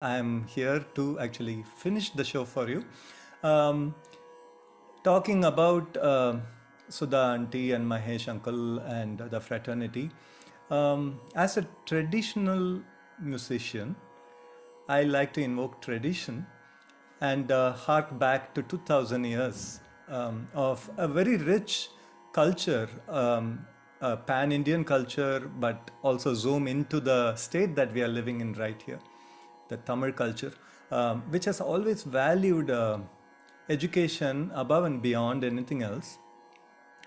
I'm here to actually finish the show for you. Um, talking about uh, Sudha auntie and Mahesh uncle and the fraternity. Um, as a traditional musician, I like to invoke tradition and uh, hark back to 2000 years um, of a very rich culture, um, pan Indian culture, but also zoom into the state that we are living in right here, the Tamil culture, um, which has always valued uh, education above and beyond anything else,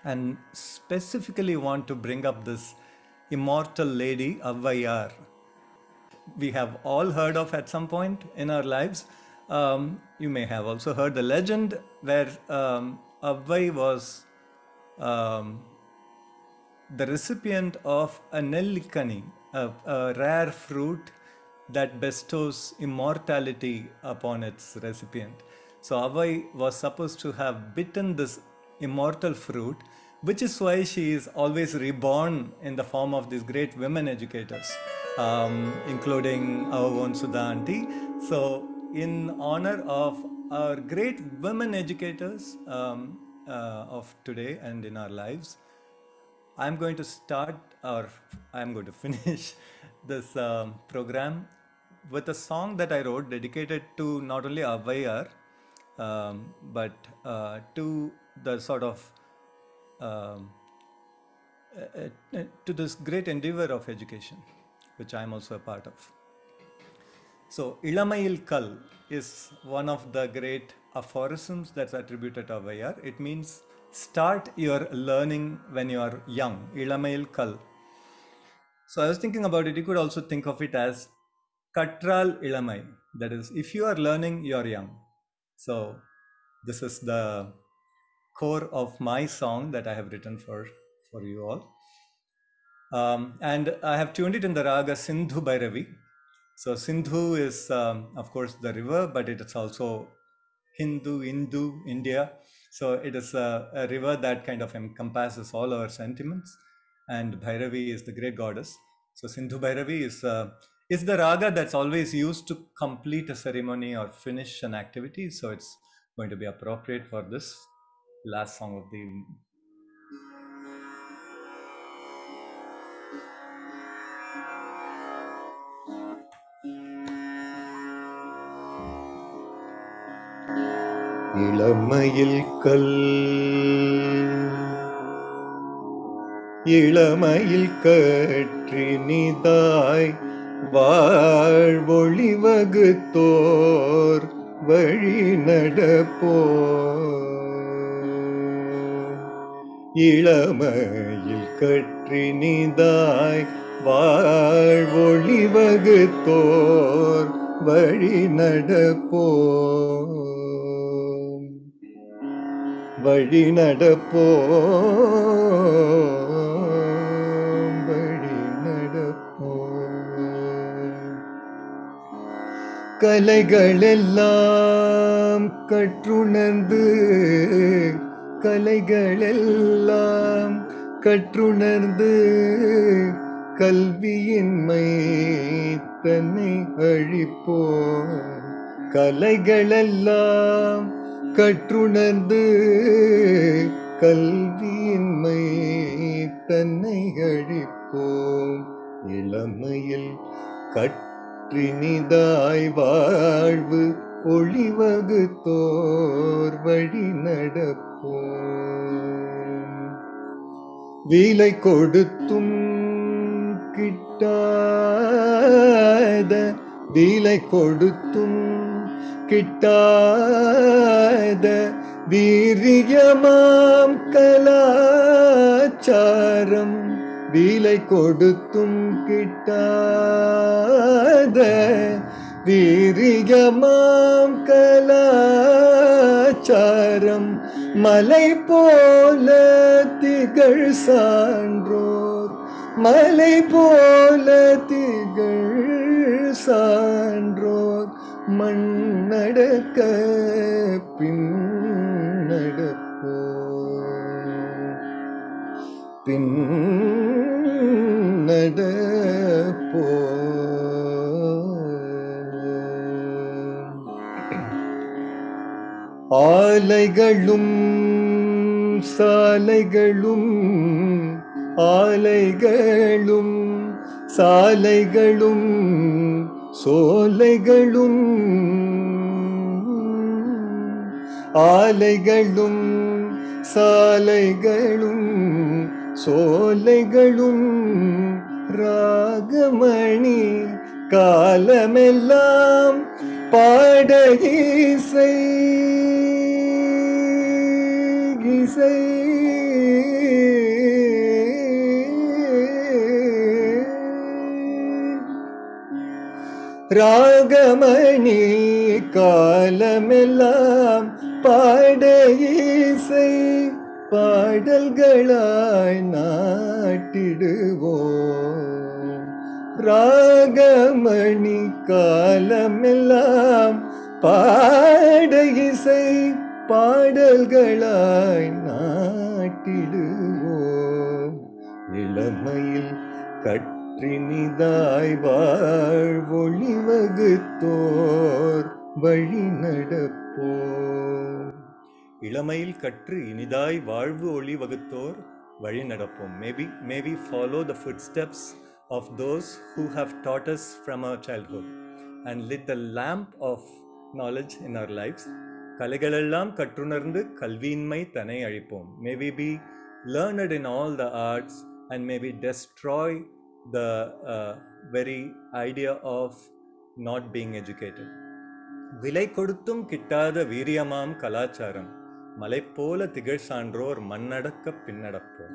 and specifically want to bring up this immortal lady, Avvaiyar. We have all heard of at some point in our lives. Um, you may have also heard the legend where um, was um, the recipient of a a, a rare fruit that bestows immortality upon its recipient. So Avai was supposed to have bitten this immortal fruit, which is why she is always reborn in the form of these great women educators, um, including our own Sudha auntie. So in honor of our great women educators um, uh, of today and in our lives, I'm going to start or I'm going to finish this um, program with a song that I wrote dedicated to not only Avvaiyar um, but uh, to the sort of um, uh, uh, to this great endeavor of education, which I'm also a part of. So, Ilamayil Kal is one of the great aphorisms that's attributed to Avvaiyar. It means start your learning when you are young, Ilamayil Kal. So I was thinking about it, you could also think of it as Katral Ilamai. That is, if you are learning, you are young. So this is the core of my song that I have written for, for you all. Um, and I have tuned it in the raga Sindhu Bhairavi. So Sindhu is, um, of course, the river, but it is also Hindu, Hindu, India. So it is a, a, river that kind of encompasses all our sentiments. And Bhairavi is the great goddess. So Sindhu Bhairavi is, uh, is the raga that's always used to complete a ceremony or finish an activity. So it's going to be appropriate for this last song of the evening. இளமையில் கல் இளமையில் கற்றினிதாய் வாழ்வொளி வகுத்தோர் வழி நடப்போ இளமையில் கற்றினிதாய் வாழ்வொளி வகுத்தோர் வழி நடப்போ வழி நடப்போ கலைகளெல்லாம் கற்றுணர்ந்து கலைகளெல்லாம் கற்றுணர்ந்து கல்வியின்மை தன்னை அழிப்போ கலைகளெல்லாம் கற்றுணர்ந்து கல்வியின்மை தன்னை அழிப்போம். இளமையில் கற்றினிதாய் வாழ்வு ஒளிவகுத்தோர் வழி நடப்போம். வீலை கொடுத்தும் கிட்டாத வீலை கொடுத்தும் கிட்டாத வீரியமாம் கலாச்சாரம் வீலை கொடுத்தும் கிட்டாத வீரியமாம் கலாச்சாரம் மலை போல திகழ் சான்றோர். மலை போல திகழ் சான்றோர். மண்ணடக்க பின்னடப்போ பின்னடப்போ ஆலைகளும் சாலைகளும் ஆலைகளும் சாலைகளும் சோலைகளும் ஆலைகளும் சாலைகளும் சோலைகளும். ராகமணி காலமெல்லாம் பாடகீசை ராகமணி காலமெல்லாம் பாட இசை பாடல்களாய் நாட்டிடுவோம். ராகமணி காலமெல்லாம் பாட இசை பாடல்களாய் நாட்டிடுவோம். இளமையில் கட் கற்றினிதாய் வாழ்வொளி வகுத்தோர் வழி நடப்போம் இளமையில் கற்று இனிதாய் வாழ்வு ஒளி வகுத்தோர் வழி நடப்போம் maybe maybe follow the footsteps of those who have dot as from our childhood and lit the lamp of knowledge in our lives கலைகளெல்லாம் கற்றுணர்ந்து கல்வியின்மை தனை அழிப்போம் may we be learned in all the arts and may we destroy the very idea of not being educated விலை கொடுத்தும் கிட்டாத வீரியமாம் கலாச்சாரம். மலை போல திகழ் சான்றோர் மண்ணடக்க பின்னடப்போம்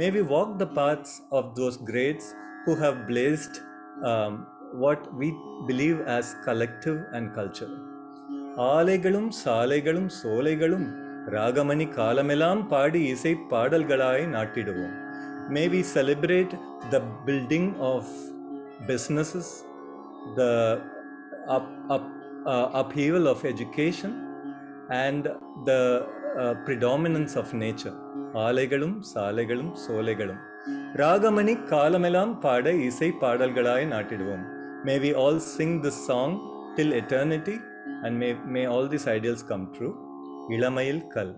may we walk the paths of those greats who have placed what we believe as collective and culture ஆலைகளும் சாலைகளும் சோலைகளும் ராகமணி காலமெல்லாம் பாடி இசை பாடல்களாய் நாட்டிடுவோம். மே we celebrate the building of businesses the up, up, uh, upheaval of education and the uh, predominance of nature ஆலைகளும் சாலைகளும் சோலைகளும் ராகமணி காலமெல்லாம் பாட இசை பாடல்களாய் நாட்டிடுவோம் மே we all Singh this song till eternity and May May all this ideals come true இளமையில் கல்